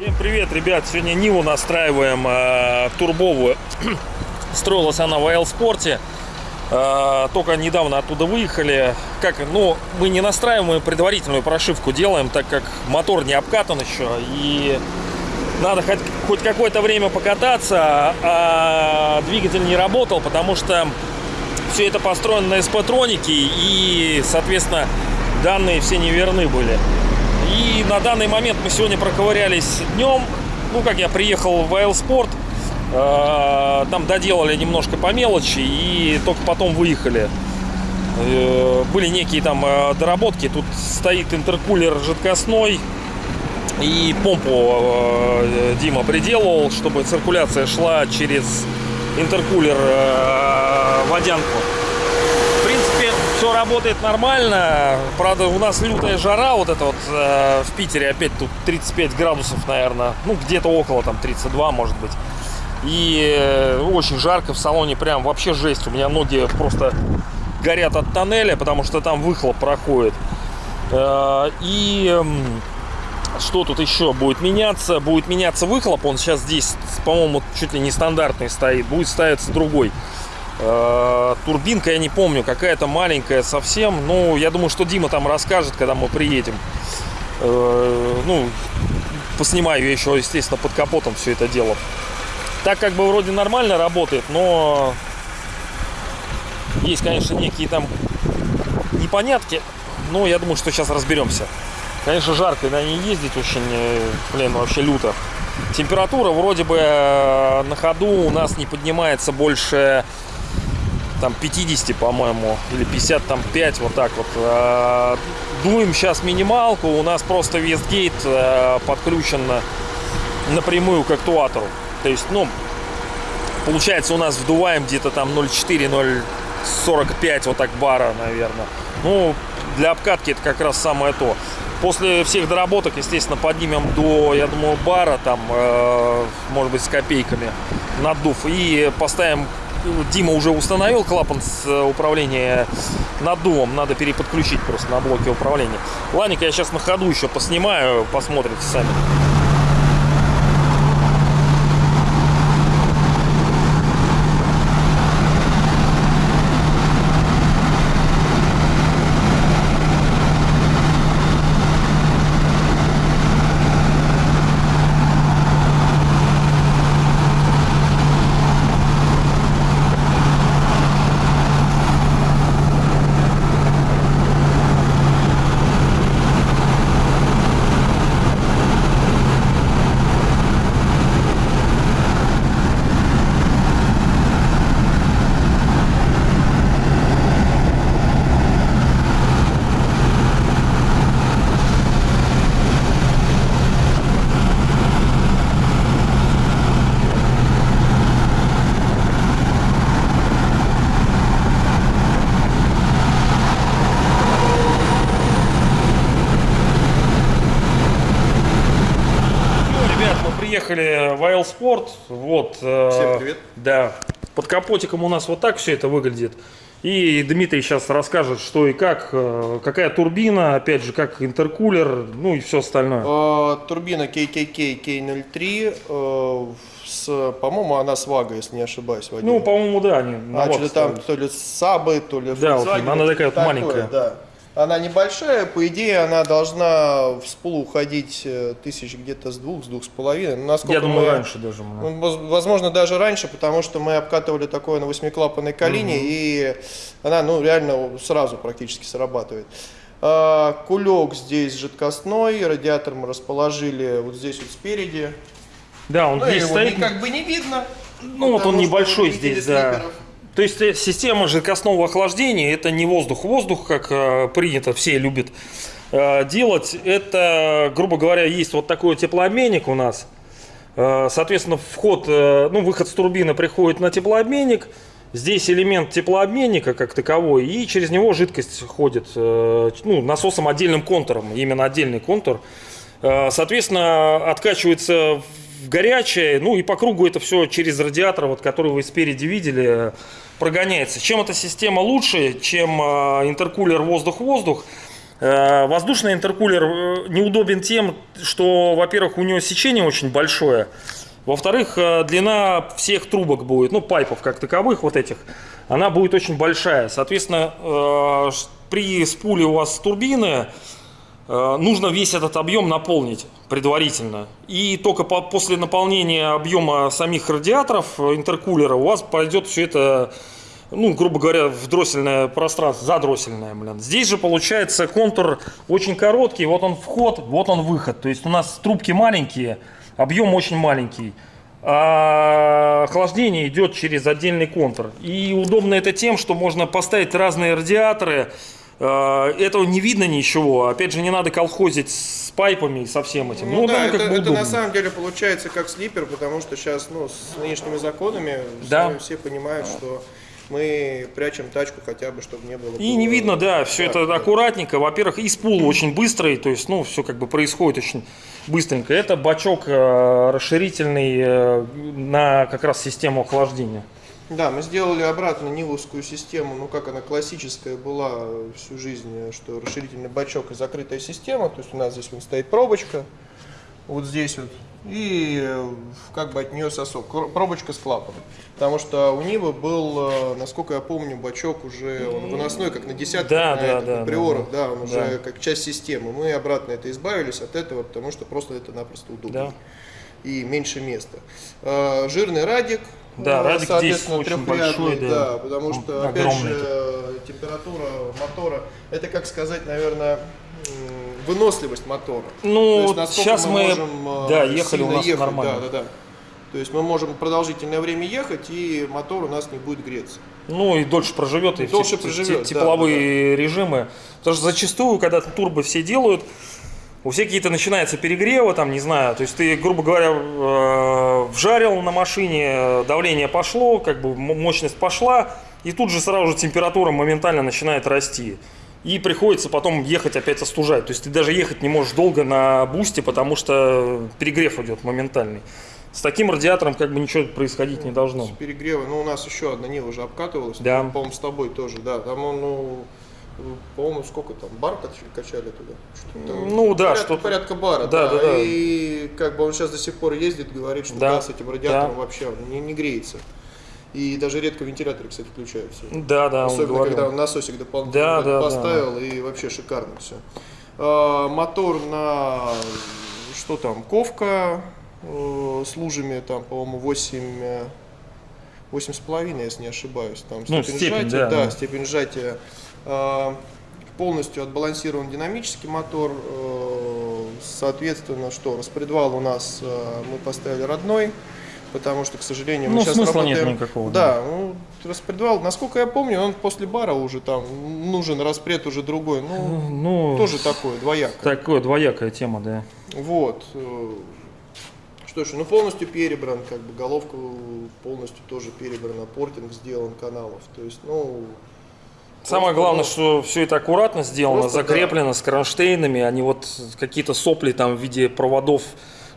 Всем привет, ребят! Сегодня Ниву настраиваем э, турбовую. Строилась она в Айлспорте. Э, только недавно оттуда выехали. Как, ну, мы не настраиваем, мы предварительную прошивку делаем, так как мотор не обкатан еще. И надо хоть, хоть какое-то время покататься, а двигатель не работал, потому что все это построено на СП-тронике и, соответственно, данные все неверны были. И на данный момент мы сегодня проковырялись днем. Ну, как я приехал в Айлспорт, э, там доделали немножко по мелочи и только потом выехали. Э, были некие там э, доработки. Тут стоит интеркулер жидкостной. И помпу э, Дима приделал, чтобы циркуляция шла через интеркулер э, водянку. В принципе, все работает нормально. Правда, у нас лютая жара, вот это вот э, в Питере опять тут 35 градусов, наверное. Ну, где-то около там 32, может быть. И э, очень жарко в салоне, прям вообще жесть. У меня ноги просто горят от тоннеля, потому что там выхлоп проходит. И... э, что тут еще будет меняться? Будет меняться выхлоп. Он сейчас здесь, по-моему, чуть ли не стандартный стоит. Будет ставиться другой. Э, турбинка, я не помню, какая-то маленькая совсем. Ну, я думаю, что Дима там расскажет, когда мы приедем. Э, ну, поснимаю я еще, естественно, под капотом все это дело. Так как бы вроде нормально работает, но есть, конечно, некие там непонятки. Но я думаю, что сейчас разберемся. Конечно, жарко на ней ездить очень, э, блин, вообще люто. Температура вроде бы э, на ходу у нас не поднимается больше там 50, по-моему, или 55, вот так вот. Э, Дуем сейчас минималку, у нас просто Вестгейт подключен напрямую к актуатору. То есть, ну, получается у нас вдуваем где-то там 0,4, 0,45 вот так бара, наверное. Ну, для обкатки это как раз самое то. После всех доработок, естественно, поднимем до, я думаю, бара, там, э, может быть, с копейками надув. И поставим, Дима уже установил клапан с э, управления наддувом. Надо переподключить просто на блоке управления. Ладненько, я сейчас на ходу еще поснимаю, посмотрите сами. Ну, ребят, мы приехали в Айлспорт. Вот. э, Всем привет. Да. Под капотиком у нас вот так все это выглядит. И Дмитрий сейчас расскажет, что и как, э, какая турбина, опять же, как интеркулер, ну и все остальное. Э, Турбина KKK K03, э, с, по-моему, она с Вага, если не ошибаюсь. Вадим. Ну, по-моему, да, они а что-то там то ли Сабы, то ли Да, вот она такая вот маленькая. Да. Она небольшая, по идее, она должна в спулу уходить э, тысяч где-то с двух, с двух с половиной. Ну, насколько Я думаю, мы- раньше даже. мы- Ну, воз- Возможно, даже раньше, потому что мы обкатывали такое на восьмиклапанной колине, и она, ну, реально сразу практически срабатывает. А, Кулек здесь жидкостной, радиатор мы расположили вот здесь вот спереди. Да, он Ну, здесь стоит. как бы не видно. Ну, вот он небольшой здесь, да. слиперов. То есть э, система жидкостного охлаждения это не воздух. Воздух, как э, принято, все любят э, делать. Это, грубо говоря, есть вот такой теплообменник у нас. Соответственно, вход, ну, выход с турбины приходит на теплообменник. Здесь элемент теплообменника как таковой, и через него жидкость ходит ну, насосом отдельным контуром, именно отдельный контур. Соответственно, откачивается в горячее, ну и по кругу это все через радиатор, вот, который вы спереди видели, прогоняется. Чем эта система лучше, чем э, интеркулер воздух-воздух? Э, Воздушный интеркулер э, неудобен тем, что, во-первых, у него сечение очень большое, во-вторых, э, длина всех трубок будет, ну, пайпов как таковых вот этих, она будет очень большая. Соответственно, э, при спуле у вас турбины э, нужно весь этот объем наполнить предварительно. И только по- после наполнения объема самих радиаторов э, интеркулера у вас пойдет все это ну, грубо говоря, в дроссельное пространство, задроссельное, блин. Здесь же получается контур очень короткий, вот он вход, вот он выход. То есть у нас трубки маленькие, объем очень маленький. А охлаждение идет через отдельный контур. И удобно это тем, что можно поставить разные радиаторы. А, Этого не видно ничего. Опять же, не надо колхозить с пайпами и со всем этим. Ну, да, оно это, как бы это на самом деле получается как слипер, потому что сейчас, ну, с нынешними законами Да. все понимают, что мы прячем тачку хотя бы, чтобы не было. И не видно, да, все это да. аккуратненько. Во-первых, и спул очень быстрый, то есть, ну, все как бы происходит очень быстренько. Это бачок э, расширительный э, на как раз систему охлаждения. Да, мы сделали обратно Нивовскую систему, ну как она классическая была всю жизнь, что расширительный бачок и закрытая система. То есть у нас здесь вот стоит пробочка, вот здесь вот, и э, как бы от нее сосок, пробочка с клапаном. Потому что у Нивы был, э, насколько я помню, бачок уже он выносной, как на десятках, Да, на, да, этом, да, на приорах, да, да, он да. уже как часть системы. Мы обратно это избавились от этого, потому что просто это напросто удобнее. Да. И меньше места. Э, Жирный радик, Да, э, радик здесь очень большой, да. да, потому что, Он опять огромный же, э, температура мотора, это, как сказать, наверное, выносливость мотора. Ну, есть, сейчас мы, можем, э, да, ехали у нас ехать, нормально. Да, да, да. То есть мы можем продолжительное время ехать, и мотор у нас не будет греться. Ну и дольше проживет, и все Дольше те- проживет, те- да, тепловые режимы. Потому что зачастую, когда турбо все делают, у всех какие-то начинается перегревы, там, не знаю, то есть ты, грубо говоря, э, вжарил на машине, давление пошло, как бы мощность пошла, и тут же сразу же температура моментально начинает расти. И приходится потом ехать опять остужать. То есть ты даже ехать не можешь долго на бусте, потому что перегрев идет моментальный. С таким радиатором как бы ничего происходить не должно. С перегрева, ну у нас еще одна Нива уже обкатывалась, Да. по-моему, с тобой тоже, да, там он, ну, по-моему, сколько там, бар кач- качали туда? Там, Ну да, порядка, что-то- порядка бара, Да, да, да. И как бы он сейчас до сих пор ездит, говорит, что Да, да, с этим радиатором да. вообще он не, не греется. И даже редко вентиляторы, кстати, включаются. Да, да, он Особенно, говорил. когда он насосик дополнительно Да, да, поставил, и вообще шикарно все. мотор на, что там, ковка э, с лужами, там, по-моему, 8, э, 8,5, если не ошибаюсь. Там Ну, степень, степень, сжатия, да, да, да. степень сжатия. Э, полностью отбалансирован динамический мотор. э, соответственно, что, распредвал у нас э, мы поставили родной. Потому что, к сожалению, мы Ну, сейчас смысла нет работаем... никакого, Да, ну, распредвал, насколько я помню, он после бара уже там нужен распред уже другой. Ну, Ну, тоже такое, двояко. такое двоякая тема, да. Вот. Что ж, ну полностью перебран, как бы головка полностью тоже перебрана, портинг сделан каналов. То есть, ну, Самое главное, ну, что все это аккуратно сделано, просто, закреплено с кронштейнами, а не вот какие-то сопли там в виде проводов,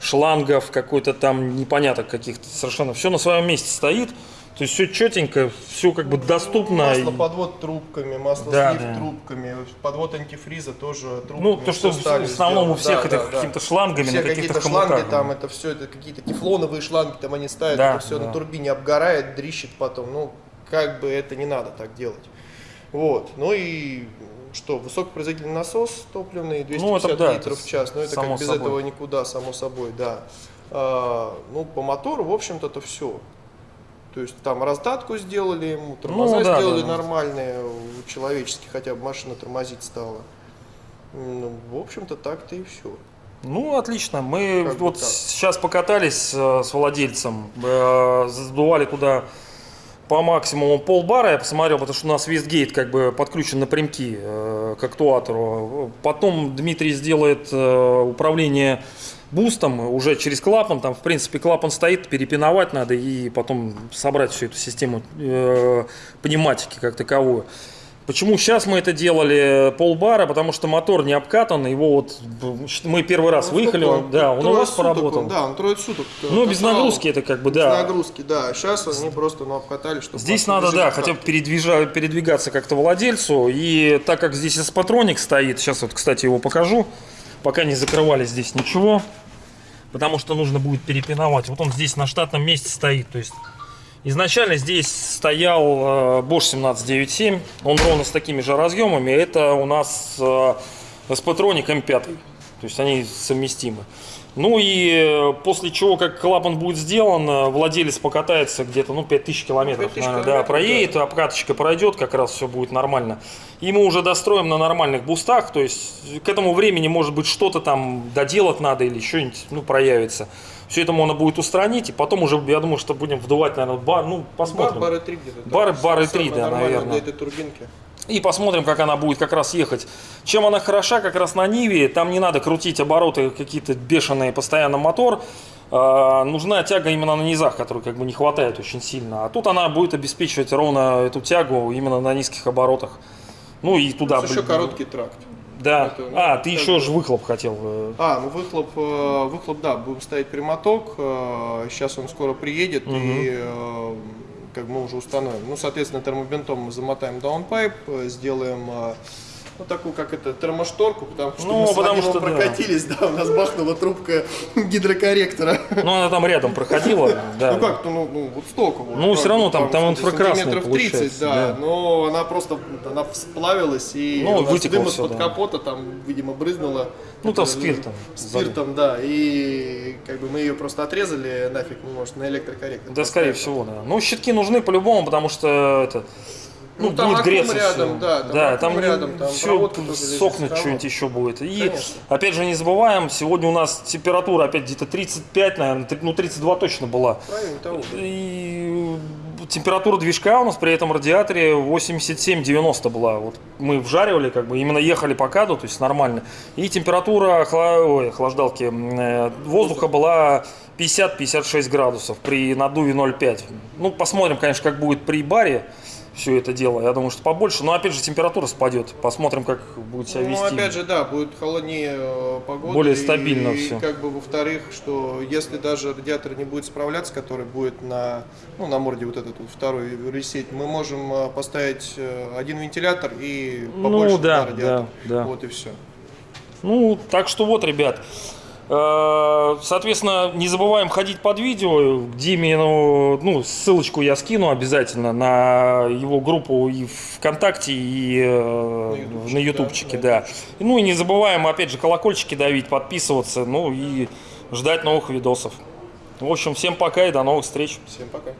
шлангов, какой-то там непонятно каких-то совершенно. Все на своем месте стоит, то есть все четенько, все как бы доступно. масло подвод трубками, масло Да, слив да. трубками, подвод антифриза тоже трубками. Ну, то, что в основном у всех Да, это да, да. какими-то шлангами, Все какие-то шланги хомутах. там, это все, это какие-то тефлоновые шланги там они ставят, Да, это все да. на турбине обгорает, дрищит потом. Ну, как бы это не надо так делать. Вот. Ну и что, высокопроизводительный насос топливный, 250 Ну, это да, литров в час. Ну, это как без собой. этого никуда, само собой, да. А, ну, по мотору, в общем-то, это все. То есть там раздатку сделали ему, тормоза Ну, да, сделали да, да. нормальные, человеческие, хотя бы машина тормозить стала. Ну, в общем-то, так-то и все. Ну, отлично. Мы Как вот так. сейчас покатались э, с владельцем, э, задували туда по максимуму полбара, я посмотрел, потому что у нас Вестгейт как бы подключен напрямки э, к актуатору. Потом Дмитрий сделает э, управление бустом уже через клапан. Там, в принципе, клапан стоит, перепиновать надо и потом собрать всю эту систему э, пневматики как таковую. Почему сейчас мы это делали полбара? Потому что мотор не обкатан, его вот мы первый раз Ну, выехали, он, да, он у вас суток поработал. он, да, он трое суток. э, Ну, без нагрузки это как бы, Без да. нагрузки, да. Сейчас они просто ну, обкатали, чтобы... Здесь надо, да, хотя бы передвижа- передвигаться как-то владельцу. И так как здесь эспатроник стоит, сейчас вот, кстати, его покажу. Пока не закрывали здесь ничего. Потому что нужно будет перепиновать. Вот он здесь на штатном месте стоит. То есть изначально здесь стоял э, Bosch 1797. Он ровно с такими же разъемами. Это у нас э, эспатроник М5. То есть они совместимы. Ну и э, после чего, как клапан будет сделан, э, владелец покатается где-то, ну, 5000 километров, 5000 наверное, да, километров, проедет, обкаточка пройдет, как раз все будет нормально. И мы уже достроим на нормальных бустах, то есть к этому времени, может быть, что-то там доделать надо или что-нибудь, ну, проявится. Все это можно будет устранить, и потом уже, я думаю, что будем вдувать, наверное, бар, ну, Бар, посмотрим. бары 3 где-то. да. Бары- бары Самое 3, да, наверное. Для этой турбинки. И посмотрим, как она будет как раз ехать. Чем она хороша как раз на Ниве, там не надо крутить обороты какие-то бешеные, постоянно мотор. А, нужна тяга именно на низах, которой как бы не хватает очень сильно. А тут она будет обеспечивать ровно эту тягу именно на низких оборотах. Ну и туда... Плюс еще короткий тракт. Да. это, ну, а, ты еще бы- же выхлоп хотел. э, А, ну выхлоп, э, выхлоп, да, будем ставить прямоток. э, Сейчас он скоро приедет и э, как мы уже установим. Ну, соответственно, термобинтом мы замотаем даунпайп, э, сделаем э, ну, такую, как это, термошторку, потому что Ну, мы потому что, да. прокатились, да. у нас бахнула трубка гидрокорректора. Ну, она там рядом проходила. Да. Ну как, ну, ну вот столько вот. Ну, всё равно там- там сантиметров инфракрасный 30, получается, да, да. но она просто, она сплавилась и Ну, вытекло дым из-под да. капота там, видимо, брызнуло. Ну, там спиртом Спиртом, да, и как бы мы ее просто отрезали нафиг, ну, может, на электрокорректор. Да, скорее всего, да. Ну, щитки нужны по-любому, потому что это... Ну, Ну, там будет греться рядом, всё. да, там да, там рядом, там все сохнет, что-нибудь еще будет. И Конечно. опять же не забываем, сегодня у нас температура опять где-то 35, наверное, ну 32 точно была. Правильно, того. И температура движка у нас при этом радиаторе 87-90 была. Вот мы вжаривали, как бы именно ехали по каду, то есть нормально. И температура охла- ой, охлаждалки э, воздуха была 50-56 градусов при наддуве 0,5. Ну, посмотрим, конечно, как будет при баре все это дело. Я думаю, что побольше. Но опять же температура спадет. Посмотрим, как будет себя Ну, вести. опять же, да, будет холоднее э, погода. Более и- стабильно и, всё. как бы, во-вторых, что если даже радиатор не будет справляться, который будет на, ну, на морде вот этот вот второй ресет, мы можем э, поставить э, один вентилятор и Ну, побольше да, туда радиатор. да, да. Вот и все. Ну, так что вот, ребят. Э, Соответственно, не забываем ходить под видео. Диме, ну, ну, ссылочку я скину обязательно на его группу и ВКонтакте, и э, на ютубчике, да, да. Ну и не забываем, опять же, колокольчики давить, подписываться, ну и ждать новых видосов. В общем, всем пока и до новых встреч. Всем пока.